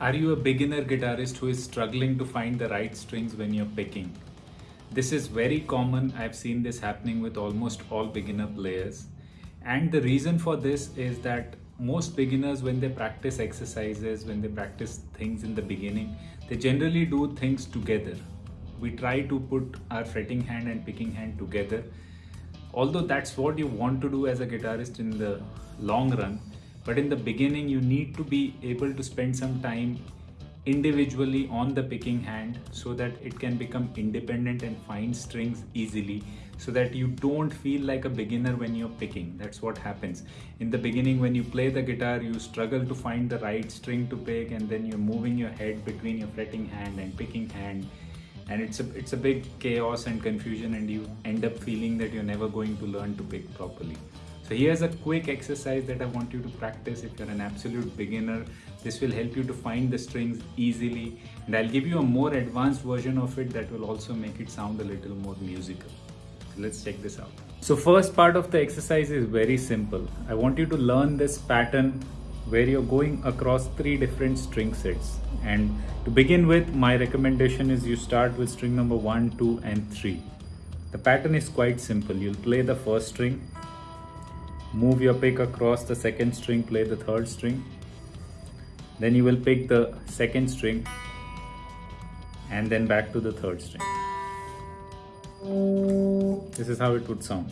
Are you a beginner guitarist who is struggling to find the right strings when you're picking? This is very common. I've seen this happening with almost all beginner players. And the reason for this is that most beginners, when they practice exercises, when they practice things in the beginning, they generally do things together. We try to put our fretting hand and picking hand together. Although that's what you want to do as a guitarist in the long run, but in the beginning you need to be able to spend some time individually on the picking hand so that it can become independent and find strings easily so that you don't feel like a beginner when you're picking. That's what happens. In the beginning when you play the guitar you struggle to find the right string to pick and then you're moving your head between your fretting hand and picking hand and it's a it's a big chaos and confusion and you end up feeling that you're never going to learn to pick properly so here's a quick exercise that I want you to practice if you're an absolute beginner. This will help you to find the strings easily and I'll give you a more advanced version of it that will also make it sound a little more musical. So let's check this out. So first part of the exercise is very simple. I want you to learn this pattern where you're going across three different string sets. And to begin with, my recommendation is you start with string number one, two, and three. The pattern is quite simple. You'll play the first string, move your pick across the second string play the third string. Then you will pick the second string and then back to the third string. This is how it would sound.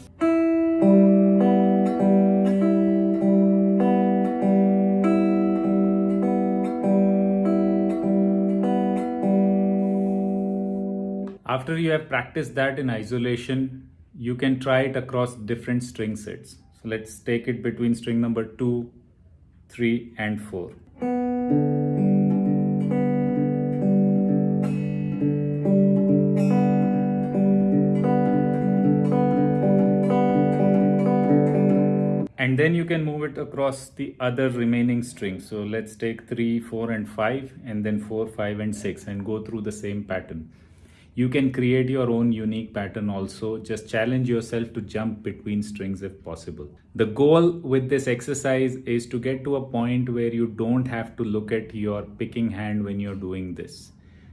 After you have practiced that in isolation you can try it across different string sets so let's take it between string number 2, 3 and 4. and then you can move it across the other remaining strings so let's take 3 4 and 5 and then 4 5 and 6 and go through the same pattern you can create your own unique pattern also. Just challenge yourself to jump between strings if possible. The goal with this exercise is to get to a point where you don't have to look at your picking hand when you're doing this.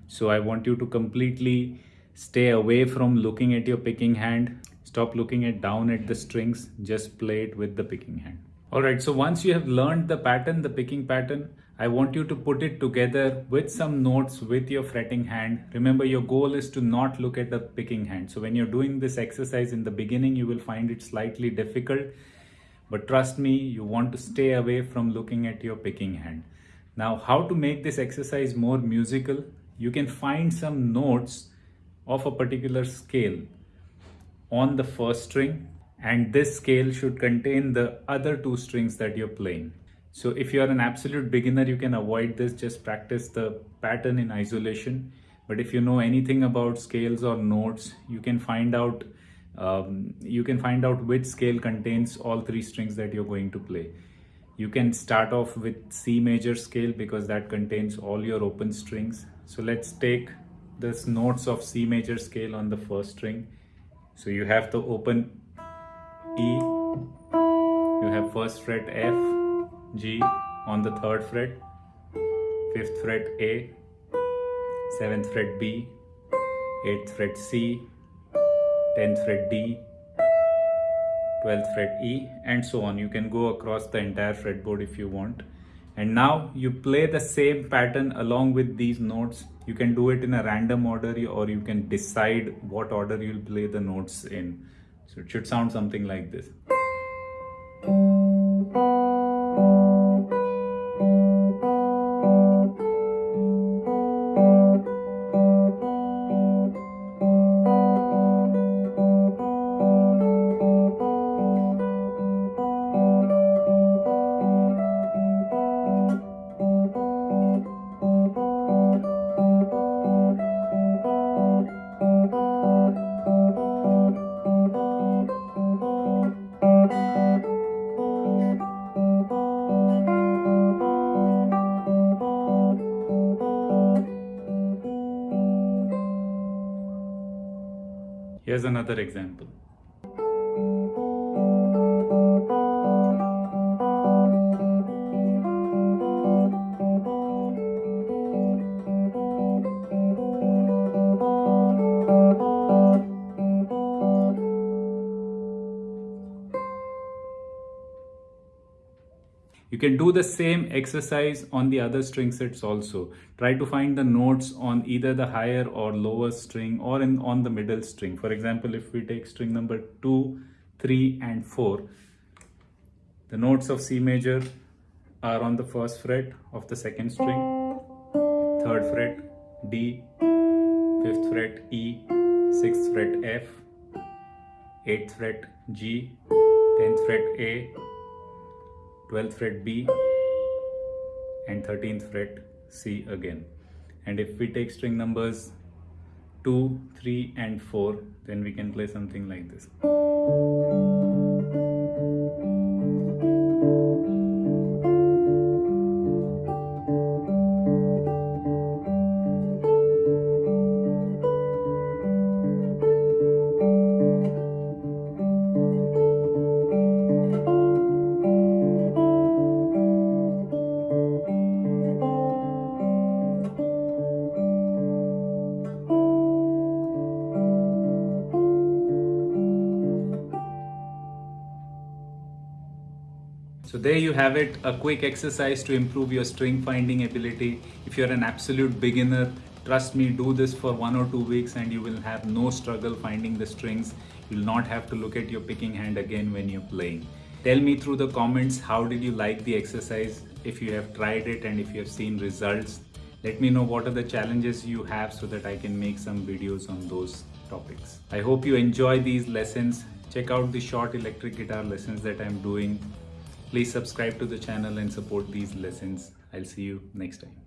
So I want you to completely stay away from looking at your picking hand. Stop looking at down at the strings. Just play it with the picking hand. Alright, so once you have learned the pattern, the picking pattern, I want you to put it together with some notes with your fretting hand. Remember your goal is to not look at the picking hand. So when you're doing this exercise in the beginning, you will find it slightly difficult. But trust me, you want to stay away from looking at your picking hand. Now, how to make this exercise more musical? You can find some notes of a particular scale on the first string and this scale should contain the other two strings that you're playing. So if you're an absolute beginner, you can avoid this, just practice the pattern in isolation. But if you know anything about scales or notes, you can find out um, you can find out which scale contains all three strings that you're going to play. You can start off with C major scale because that contains all your open strings. So let's take this notes of C major scale on the first string. So you have the open E, you have first fret F, G on the third fret, fifth fret A, seventh fret B, eighth fret C, tenth fret D, 12th fret E and so on. You can go across the entire fretboard if you want. And now you play the same pattern along with these notes. You can do it in a random order or you can decide what order you'll play the notes in. So it should sound something like this. Here's another example. You can do the same exercise on the other string sets also. Try to find the notes on either the higher or lower string or in on the middle string. For example, if we take string number 2, 3 and 4, the notes of C major are on the first fret of the second string, third fret D, fifth fret E, sixth fret F, eighth fret G, tenth fret A, 12th fret B and 13th fret C again. And if we take string numbers 2, 3 and 4 then we can play something like this. There you have it, a quick exercise to improve your string finding ability. If you're an absolute beginner, trust me, do this for one or two weeks and you will have no struggle finding the strings. You'll not have to look at your picking hand again when you're playing. Tell me through the comments, how did you like the exercise? If you have tried it and if you have seen results, let me know what are the challenges you have so that I can make some videos on those topics. I hope you enjoy these lessons. Check out the short electric guitar lessons that I'm doing Please subscribe to the channel and support these lessons. I'll see you next time.